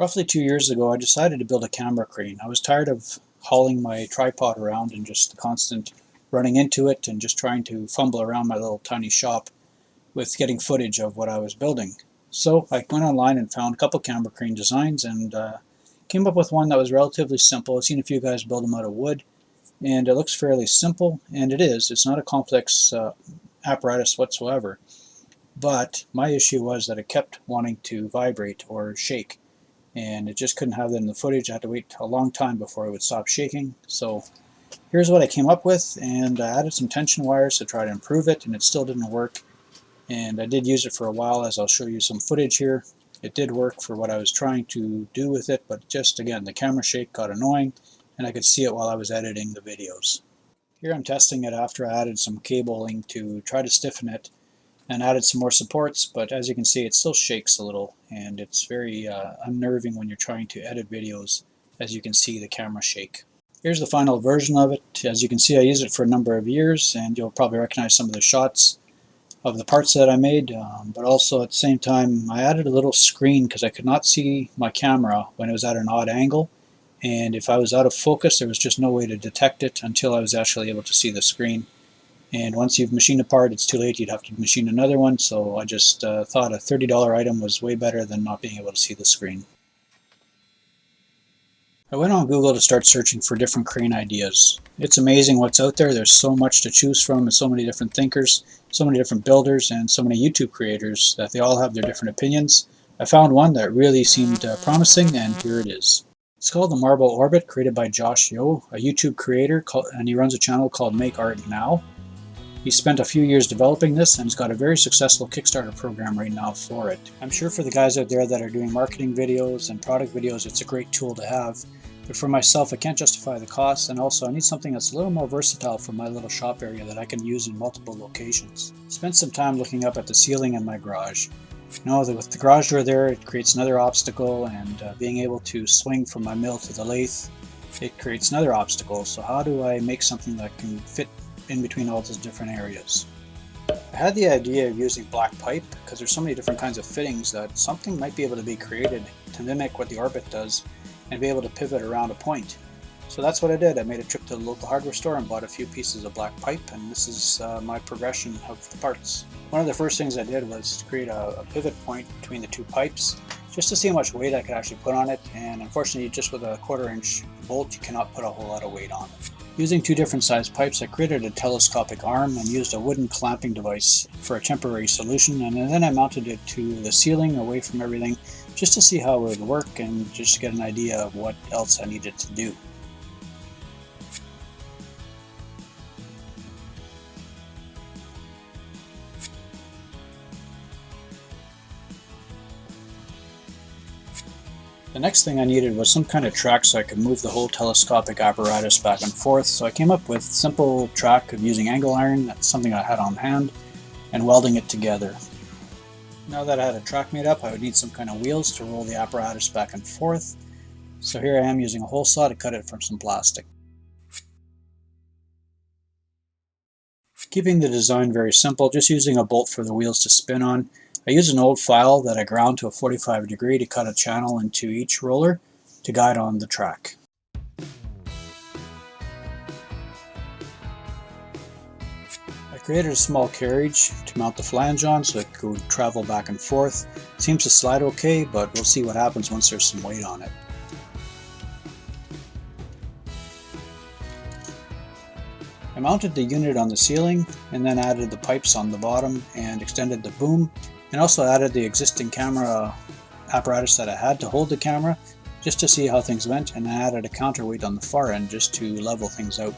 Roughly two years ago, I decided to build a camera crane. I was tired of hauling my tripod around and just the constant running into it and just trying to fumble around my little tiny shop with getting footage of what I was building. So I went online and found a couple camera crane designs and uh, came up with one that was relatively simple. I've seen a few guys build them out of wood and it looks fairly simple and it is. It's not a complex uh, apparatus whatsoever. But my issue was that it kept wanting to vibrate or shake and it just couldn't have that in the footage. I had to wait a long time before it would stop shaking. So here's what I came up with and I added some tension wires to try to improve it and it still didn't work. And I did use it for a while as I'll show you some footage here. It did work for what I was trying to do with it, but just again, the camera shake got annoying and I could see it while I was editing the videos. Here I'm testing it after I added some cabling to try to stiffen it and added some more supports, but as you can see it still shakes a little and it's very uh, unnerving when you're trying to edit videos as you can see the camera shake. Here's the final version of it. As you can see I used it for a number of years and you'll probably recognize some of the shots of the parts that I made um, but also at the same time I added a little screen because I could not see my camera when it was at an odd angle and if I was out of focus there was just no way to detect it until I was actually able to see the screen and once you've machined a part it's too late you'd have to machine another one so I just uh, thought a $30 item was way better than not being able to see the screen. I went on Google to start searching for different crane ideas. It's amazing what's out there. There's so much to choose from and so many different thinkers, so many different builders and so many YouTube creators that they all have their different opinions. I found one that really seemed uh, promising and here it is. It's called the Marble Orbit created by Josh Yeo, a YouTube creator and he runs a channel called Make Art Now. He spent a few years developing this and has got a very successful Kickstarter program right now for it. I'm sure for the guys out there that are doing marketing videos and product videos, it's a great tool to have. But for myself, I can't justify the cost, and also I need something that's a little more versatile for my little shop area that I can use in multiple locations. Spent some time looking up at the ceiling in my garage. You know that with the garage door there, it creates another obstacle, and uh, being able to swing from my mill to the lathe, it creates another obstacle. So how do I make something that can fit in between all those different areas. I had the idea of using black pipe because there's so many different kinds of fittings that something might be able to be created to mimic what the Orbit does and be able to pivot around a point. So that's what I did. I made a trip to the local hardware store and bought a few pieces of black pipe and this is uh, my progression of the parts. One of the first things I did was create a, a pivot point between the two pipes just to see how much weight I could actually put on it and unfortunately just with a quarter inch bolt you cannot put a whole lot of weight on it. Using two different sized pipes, I created a telescopic arm and used a wooden clamping device for a temporary solution, and then I mounted it to the ceiling away from everything just to see how it would work and just to get an idea of what else I needed to do. The next thing I needed was some kind of track so I could move the whole telescopic apparatus back and forth, so I came up with simple track of using angle iron, that's something I had on hand, and welding it together. Now that I had a track made up, I would need some kind of wheels to roll the apparatus back and forth, so here I am using a hole saw to cut it from some plastic. Keeping the design very simple, just using a bolt for the wheels to spin on, I used an old file that I ground to a 45 degree to cut a channel into each roller to guide on the track. I created a small carriage to mount the flange on so it could travel back and forth. It seems to slide okay, but we'll see what happens once there's some weight on it. I mounted the unit on the ceiling and then added the pipes on the bottom and extended the boom and also added the existing camera apparatus that I had to hold the camera just to see how things went and I added a counterweight on the far end just to level things out.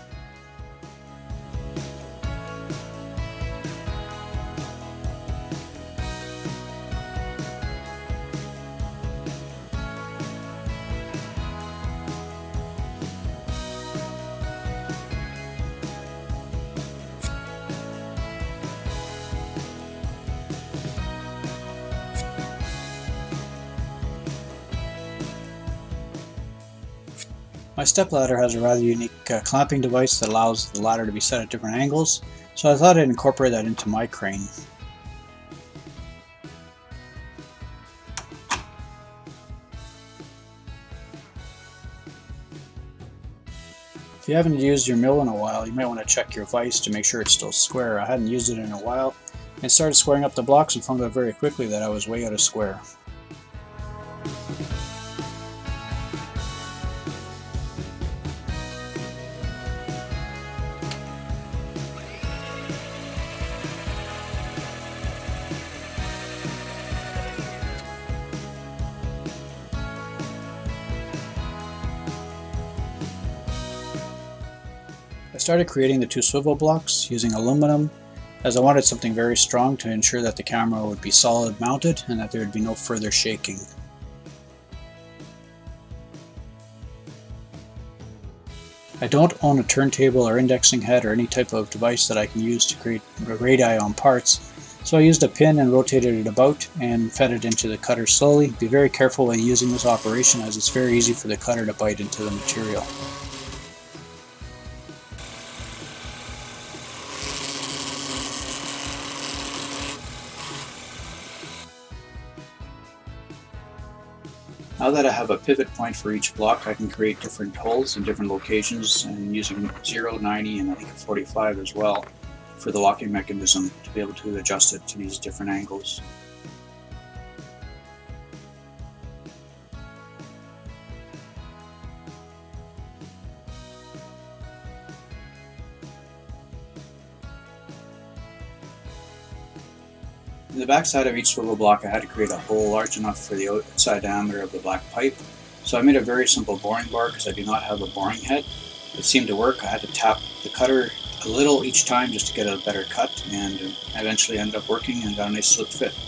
My step ladder has a rather unique uh, clamping device that allows the ladder to be set at different angles, so I thought I'd incorporate that into my crane. If you haven't used your mill in a while, you might want to check your vise to make sure it's still square. I hadn't used it in a while, and started squaring up the blocks and found out very quickly that I was way out of square. Started creating the two swivel blocks using aluminum as I wanted something very strong to ensure that the camera would be solid mounted and that there would be no further shaking. I don't own a turntable or indexing head or any type of device that I can use to create radii on parts, so I used a pin and rotated it about and fed it into the cutter slowly. Be very careful when using this operation as it's very easy for the cutter to bite into the material. That I have a pivot point for each block, I can create different holes in different locations and using 0, 90, and I think 45 as well for the locking mechanism to be able to adjust it to these different angles. The back side of each swivel block I had to create a hole large enough for the outside diameter of the black pipe. So I made a very simple boring bar because I do not have a boring head. It seemed to work. I had to tap the cutter a little each time just to get a better cut and eventually ended up working and got a nice slip fit.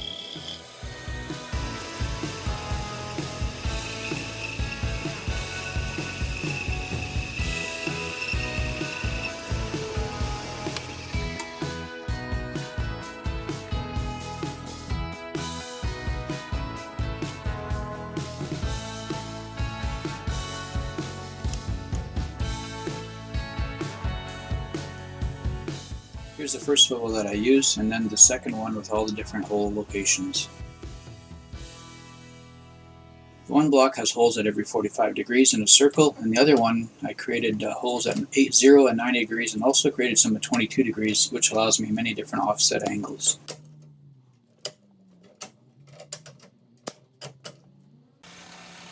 Here's the first swivel that I use, and then the second one with all the different hole locations. One block has holes at every 45 degrees in a circle, and the other one I created uh, holes at 8, 0 and 90 degrees, and also created some at 22 degrees, which allows me many different offset angles.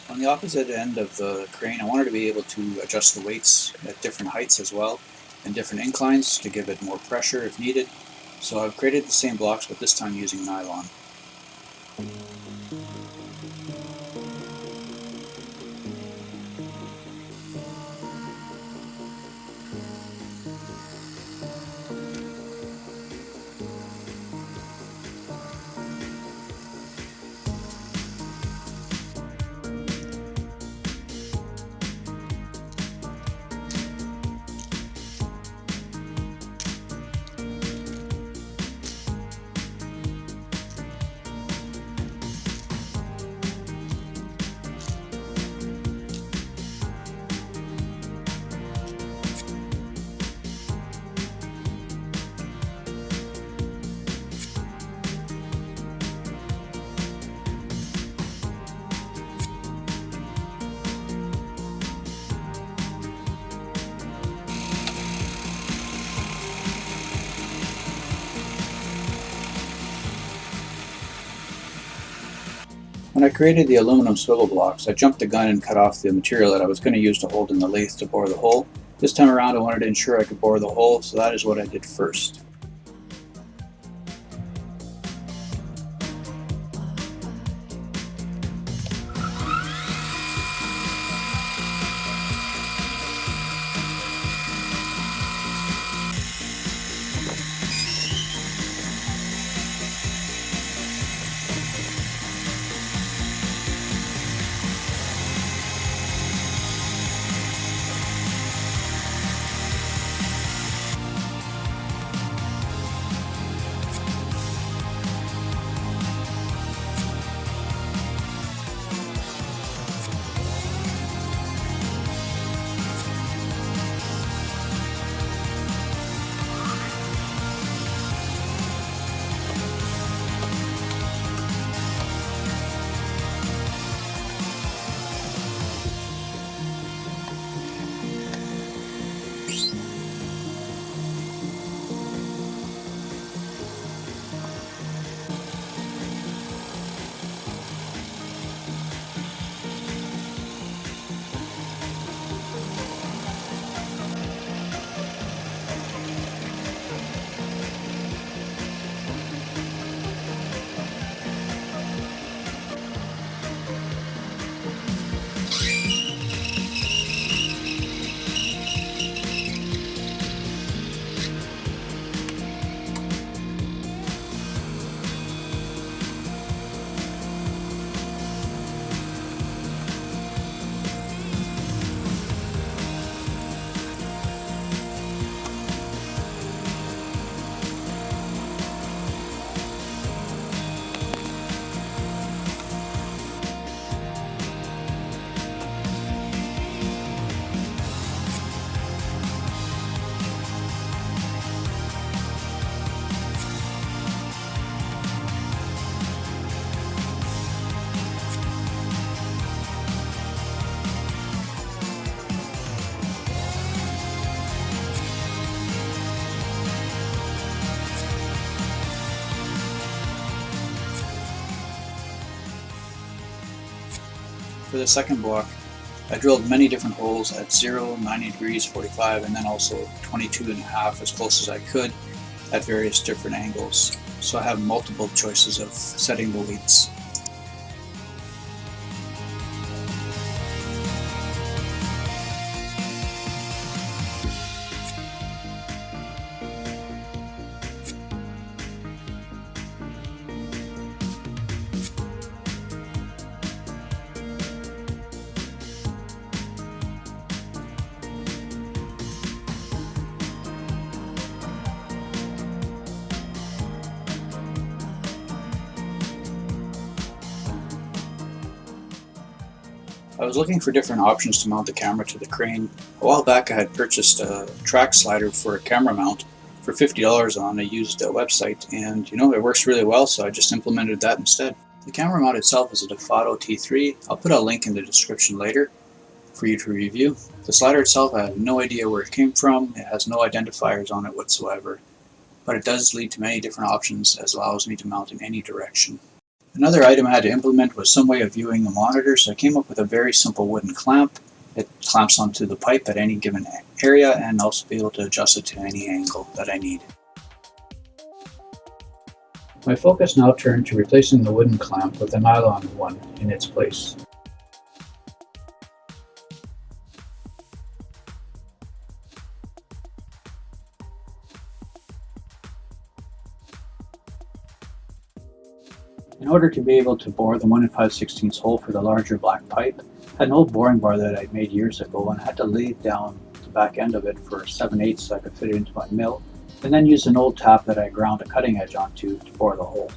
On the opposite end of the crane, I wanted to be able to adjust the weights at different heights as well and different inclines to give it more pressure if needed. So I've created the same blocks but this time using nylon. When I created the aluminum swivel blocks, I jumped the gun and cut off the material that I was going to use to hold in the lathe to bore the hole. This time around I wanted to ensure I could bore the hole, so that is what I did first. The second block, I drilled many different holes at 0, 90 degrees, 45, and then also 22 and a half as close as I could at various different angles. So I have multiple choices of setting the leads. Was looking for different options to mount the camera to the crane. A while back I had purchased a track slider for a camera mount for $50 on a used uh, website and you know it works really well so I just implemented that instead. The camera mount itself is a Dofado T3. I'll put a link in the description later for you to review. The slider itself I have no idea where it came from. It has no identifiers on it whatsoever. But it does lead to many different options as allows me to mount in any direction. Another item I had to implement was some way of viewing the monitor, so I came up with a very simple wooden clamp. It clamps onto the pipe at any given area and also be able to adjust it to any angle that I need. My focus now turned to replacing the wooden clamp with a nylon one in its place. In order to be able to bore the 1 and 5 16 hole for the larger black pipe, I had an old boring bar that I made years ago and I had to lay down the back end of it for 7 8 so I could fit it into my mill, and then use an old tap that I ground a cutting edge onto to bore the hole.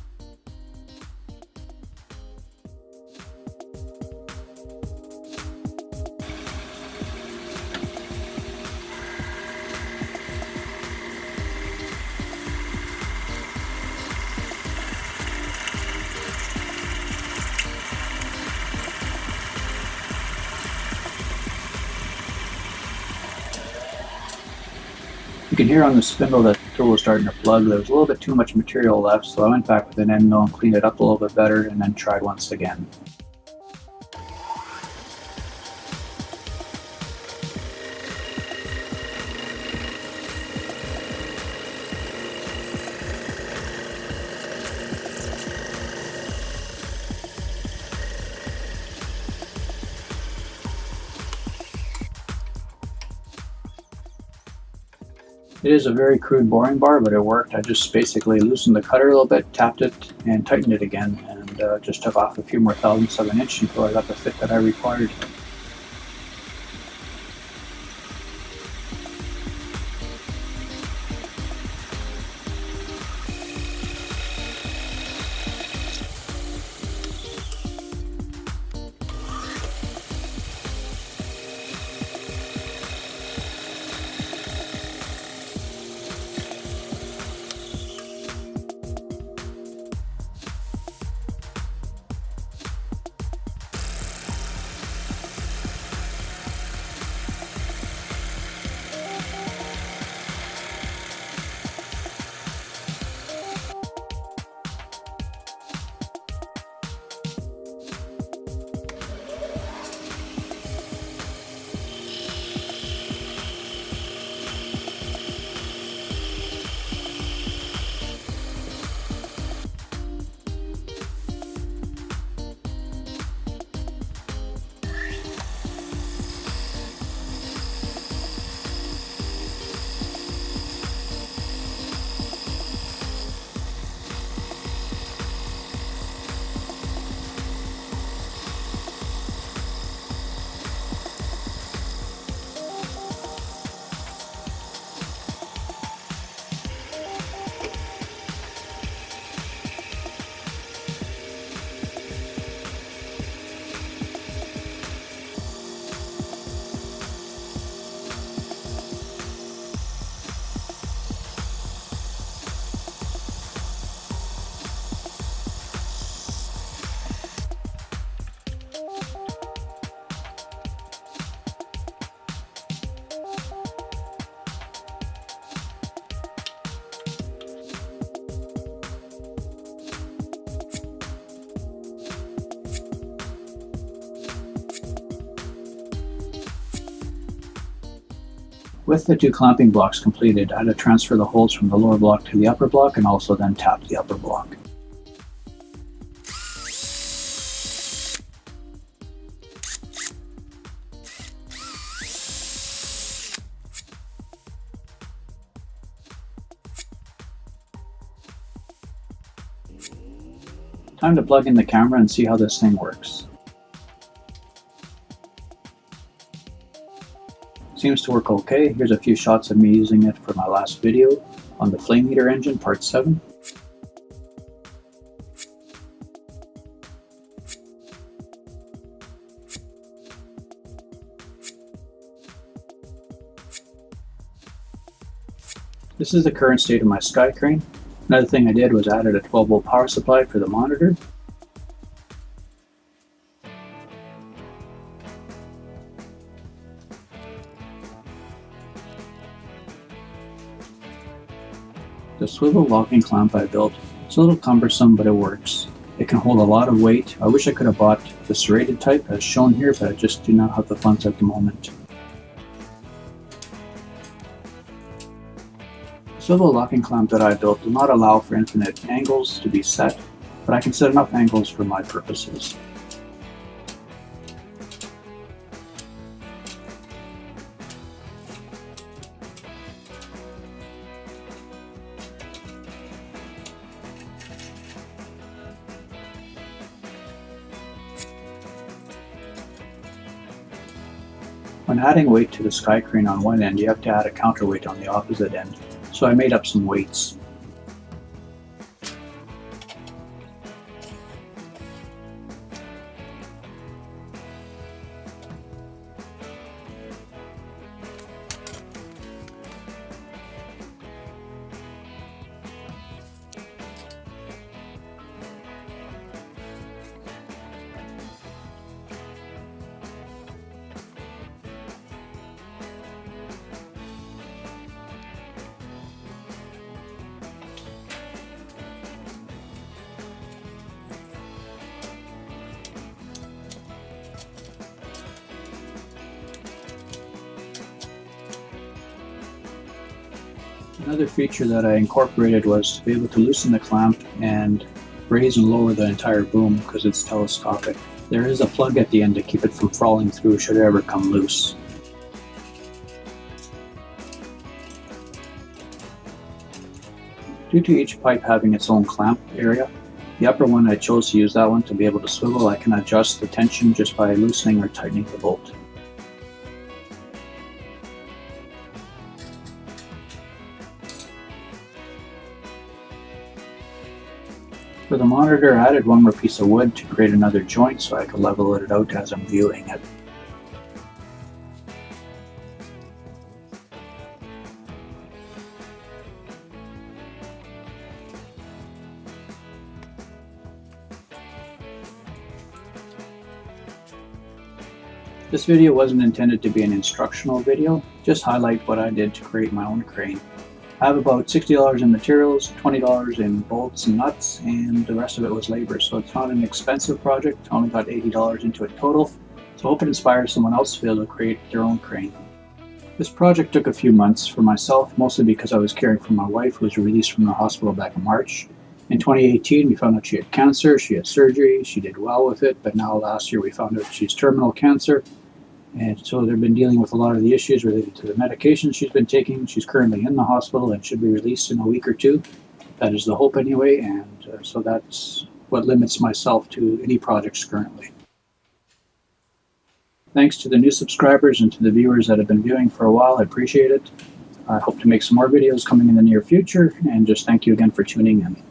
You can hear on the spindle that the tool was starting to plug. There was a little bit too much material left, so I went back with an end mill and cleaned it up a little bit better and then tried once again. It is a very crude boring bar, but it worked. I just basically loosened the cutter a little bit, tapped it, and tightened it again, and uh, just took off a few more thousandths of an inch until I got the fit that I required. With the two clamping blocks completed, I had to transfer the holes from the lower block to the upper block and also then tap the upper block. Time to plug in the camera and see how this thing works. Seems to work okay. Here's a few shots of me using it for my last video on the Flame Eater engine, part 7. This is the current state of my Sky Crane. Another thing I did was added a 12 volt power supply for the monitor. The swivel locking clamp I built, it's a little cumbersome but it works. It can hold a lot of weight. I wish I could have bought the serrated type as shown here but I just do not have the funds at the moment. The swivel locking clamp that I built will not allow for infinite angles to be set, but I can set enough angles for my purposes. When adding weight to the sky crane on one end, you have to add a counterweight on the opposite end. So I made up some weights. Another feature that I incorporated was to be able to loosen the clamp and raise and lower the entire boom because it's telescopic. There is a plug at the end to keep it from falling through should it ever come loose. Due to each pipe having its own clamp area, the upper one I chose to use that one to be able to swivel. I can adjust the tension just by loosening or tightening the bolt. For the monitor, I added one more piece of wood to create another joint so I could level it out as I'm viewing it. This video wasn't intended to be an instructional video, just highlight what I did to create my own crane. Have about $60 in materials, $20 in bolts and nuts, and the rest of it was labor. So it's not an expensive project. Only got $80 into it total. So I hope it inspires someone else to be able to create their own crane. This project took a few months for myself, mostly because I was caring for my wife who was released from the hospital back in March. In 2018, we found out she had cancer, she had surgery, she did well with it, but now last year we found out she's terminal cancer and so they've been dealing with a lot of the issues related to the medication she's been taking. She's currently in the hospital and should be released in a week or two. That is the hope anyway, and uh, so that's what limits myself to any projects currently. Thanks to the new subscribers and to the viewers that have been viewing for a while. I appreciate it. I hope to make some more videos coming in the near future, and just thank you again for tuning in.